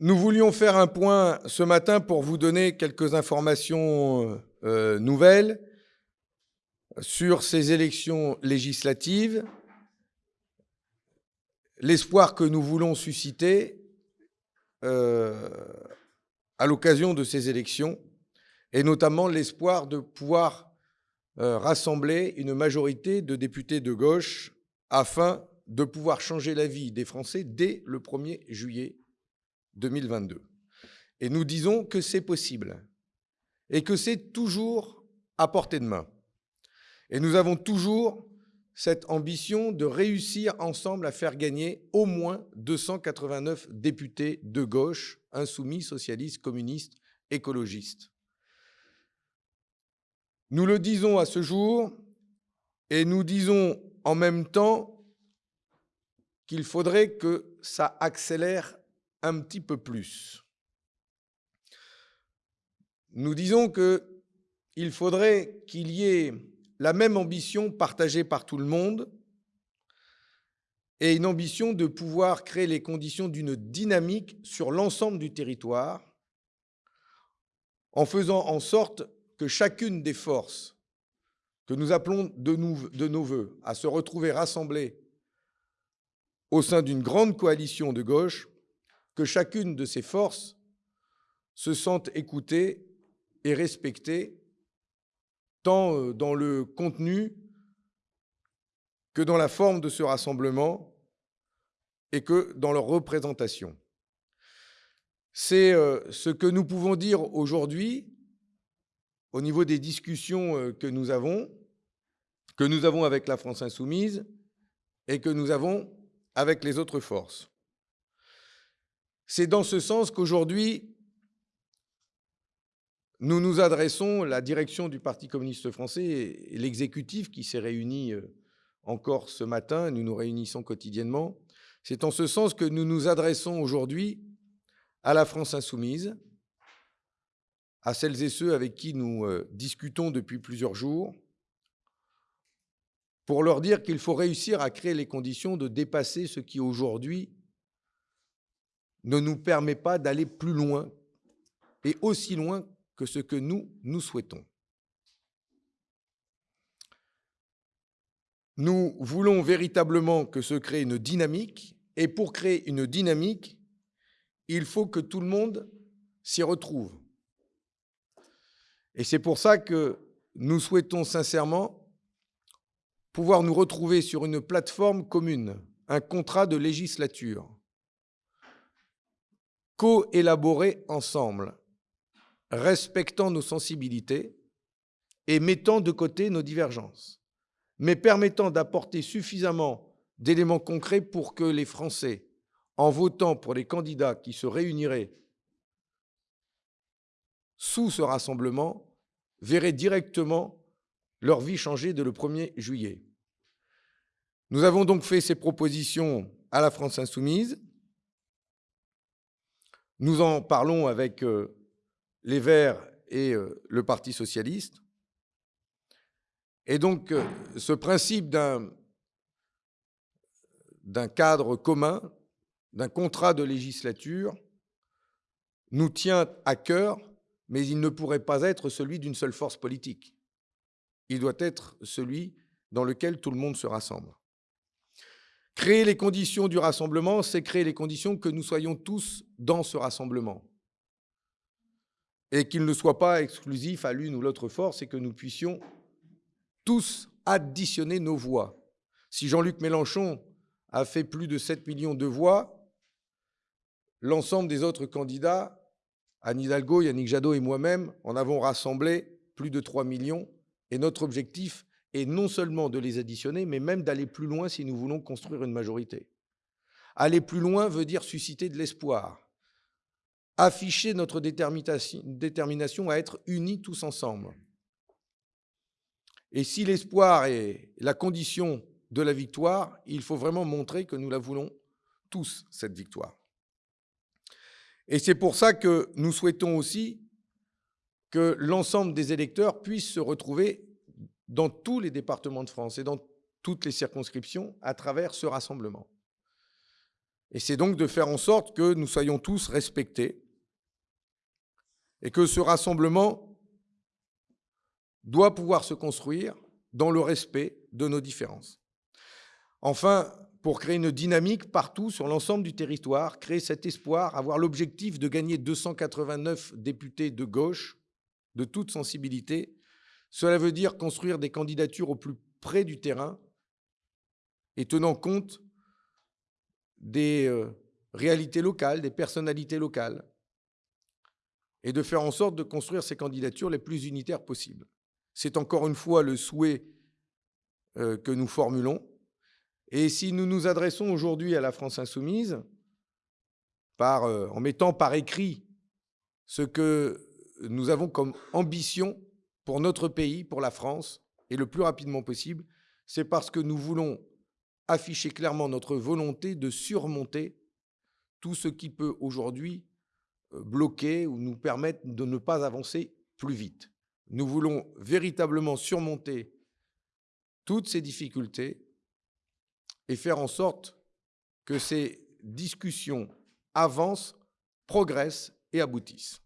Nous voulions faire un point ce matin pour vous donner quelques informations euh, nouvelles sur ces élections législatives, l'espoir que nous voulons susciter euh, à l'occasion de ces élections, et notamment l'espoir de pouvoir euh, rassembler une majorité de députés de gauche afin de pouvoir changer la vie des Français dès le 1er juillet 2022. Et nous disons que c'est possible et que c'est toujours à portée de main. Et nous avons toujours cette ambition de réussir ensemble à faire gagner au moins 289 députés de gauche, insoumis, socialistes, communistes, écologistes. Nous le disons à ce jour et nous disons en même temps qu'il faudrait que ça accélère un petit peu plus. Nous disons qu'il faudrait qu'il y ait la même ambition partagée par tout le monde et une ambition de pouvoir créer les conditions d'une dynamique sur l'ensemble du territoire en faisant en sorte que chacune des forces que nous appelons de, nos voeux à se retrouver rassemblées au sein d'une grande coalition de gauche que chacune de ces forces se sente écoutée et respectée, tant euh, dans le contenu que dans la forme de ce rassemblement et que dans leur représentation. C'est euh, ce que nous pouvons dire aujourd'hui au niveau des discussions euh, que nous avons, que nous avons avec la France insoumise et que nous avons avec les autres forces. C'est dans ce sens qu'aujourd'hui, nous nous adressons, la direction du Parti communiste français et l'exécutif qui s'est réuni euh, encore ce matin, nous nous réunissons quotidiennement, c'est en ce sens que nous nous adressons aujourd'hui à la France insoumise, à celles et ceux avec qui nous euh, discutons depuis plusieurs jours, pour leur dire qu'il faut réussir à créer les conditions de dépasser ce qui aujourd'hui ne nous permet pas d'aller plus loin et aussi loin que ce que nous, nous souhaitons. Nous voulons véritablement que se crée une dynamique, et pour créer une dynamique, il faut que tout le monde s'y retrouve. Et c'est pour ça que nous souhaitons sincèrement pouvoir nous retrouver sur une plateforme commune, un contrat de législature, co-élaborer ensemble, respectant nos sensibilités et mettant de côté nos divergences, mais permettant d'apporter suffisamment d'éléments concrets pour que les Français, en votant pour les candidats qui se réuniraient sous ce rassemblement, verraient directement leur vie changer dès le 1er juillet. Nous avons donc fait ces propositions à la France insoumise, nous en parlons avec euh, les Verts et euh, le Parti socialiste. Et donc, euh, ce principe d'un cadre commun, d'un contrat de législature, nous tient à cœur, mais il ne pourrait pas être celui d'une seule force politique. Il doit être celui dans lequel tout le monde se rassemble. Créer les conditions du rassemblement, c'est créer les conditions que nous soyons tous dans ce rassemblement. Et qu'il ne soit pas exclusif à l'une ou l'autre force et que nous puissions tous additionner nos voix. Si Jean-Luc Mélenchon a fait plus de 7 millions de voix, l'ensemble des autres candidats, Anne Hidalgo, Yannick Jadot et moi-même, en avons rassemblé plus de 3 millions. Et notre objectif non seulement de les additionner, mais même d'aller plus loin si nous voulons construire une majorité. Aller plus loin veut dire susciter de l'espoir, afficher notre détermination à être unis tous ensemble. Et si l'espoir est la condition de la victoire, il faut vraiment montrer que nous la voulons tous, cette victoire. Et c'est pour ça que nous souhaitons aussi que l'ensemble des électeurs puissent se retrouver dans tous les départements de France et dans toutes les circonscriptions à travers ce rassemblement. Et c'est donc de faire en sorte que nous soyons tous respectés et que ce rassemblement doit pouvoir se construire dans le respect de nos différences. Enfin, pour créer une dynamique partout sur l'ensemble du territoire, créer cet espoir, avoir l'objectif de gagner 289 députés de gauche, de toute sensibilité, cela veut dire construire des candidatures au plus près du terrain et tenant compte des euh, réalités locales, des personnalités locales, et de faire en sorte de construire ces candidatures les plus unitaires possibles. C'est encore une fois le souhait euh, que nous formulons. Et si nous nous adressons aujourd'hui à la France insoumise, euh, en mettant par écrit ce que nous avons comme ambition pour notre pays, pour la France, et le plus rapidement possible, c'est parce que nous voulons afficher clairement notre volonté de surmonter tout ce qui peut aujourd'hui euh, bloquer ou nous permettre de ne pas avancer plus vite. Nous voulons véritablement surmonter toutes ces difficultés et faire en sorte que ces discussions avancent, progressent et aboutissent.